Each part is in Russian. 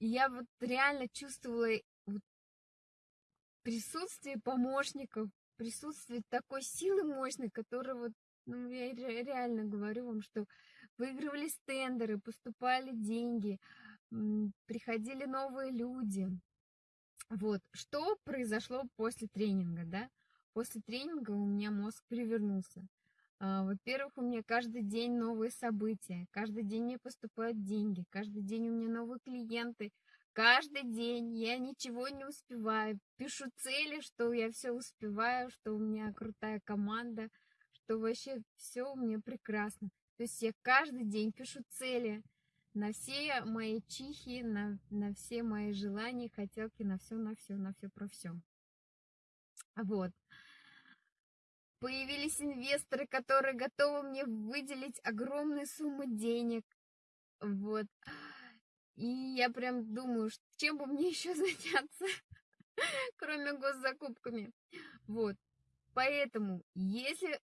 Я вот реально чувствовала присутствие помощников, присутствие такой силы мощной, которая вот, ну, я реально говорю вам, что выигрывались тендеры, поступали деньги, приходили новые люди. Вот, что произошло после тренинга, да? После тренинга у меня мозг перевернулся. А, во-первых, у меня каждый день новые события, каждый день мне поступают деньги, каждый день у меня новые клиенты, каждый день я ничего не успеваю. Пишу цели, что я все успеваю, что у меня крутая команда, что вообще все у меня прекрасно. То есть я каждый день пишу цели на все мои чихи, на, на все мои желания, хотелки, на все, на все, на все про все. Вот. Появились инвесторы, которые готовы мне выделить огромные суммы денег. Вот. И я прям думаю, чем бы мне еще заняться, кроме госзакупками. Вот. Поэтому, если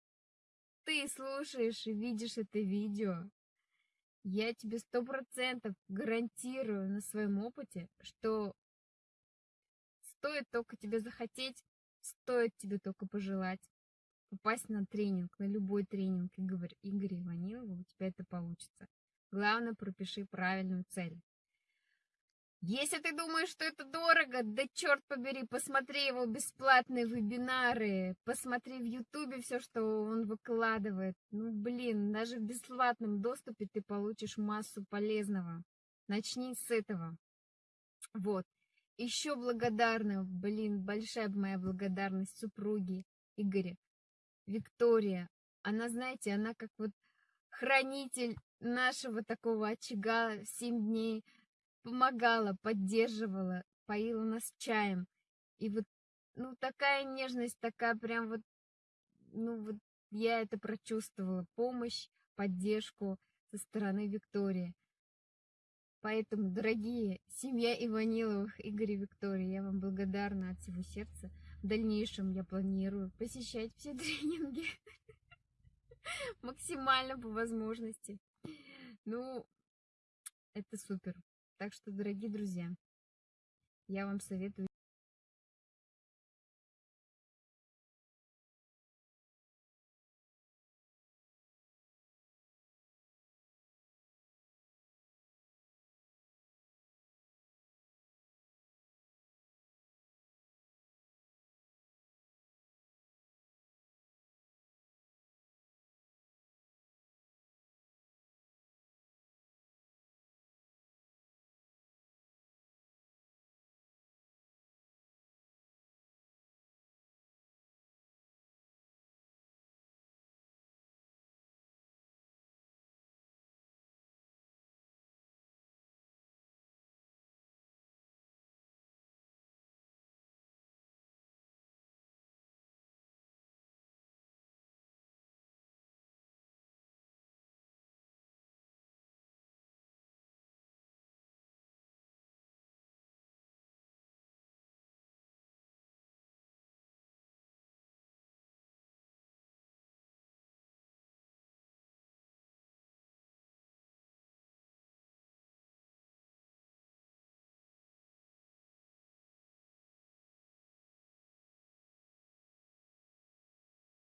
ты слушаешь и видишь это видео, я тебе сто процентов гарантирую на своем опыте, что стоит только тебе захотеть, стоит тебе только пожелать попасть на тренинг, на любой тренинг Игоря, Игоря Иванилова, у тебя это получится. Главное, пропиши правильную цель. Если ты думаешь, что это дорого, да черт побери, посмотри его бесплатные вебинары, посмотри в Ютубе все, что он выкладывает. Ну, блин, даже в бесплатном доступе ты получишь массу полезного. Начни с этого. Вот. Еще благодарна, блин, большая моя благодарность супруге Игоря, Виктория. Она, знаете, она как вот хранитель нашего такого очага 7 дней помогала, поддерживала, поила нас чаем. И вот, ну, такая нежность, такая прям вот, ну, вот я это прочувствовала, помощь, поддержку со стороны Виктории. Поэтому, дорогие, семья Иваниловых, Игорь и Виктория, я вам благодарна от всего сердца. В дальнейшем я планирую посещать все тренинги максимально по возможности. Ну, это супер. Так что, дорогие друзья, я вам советую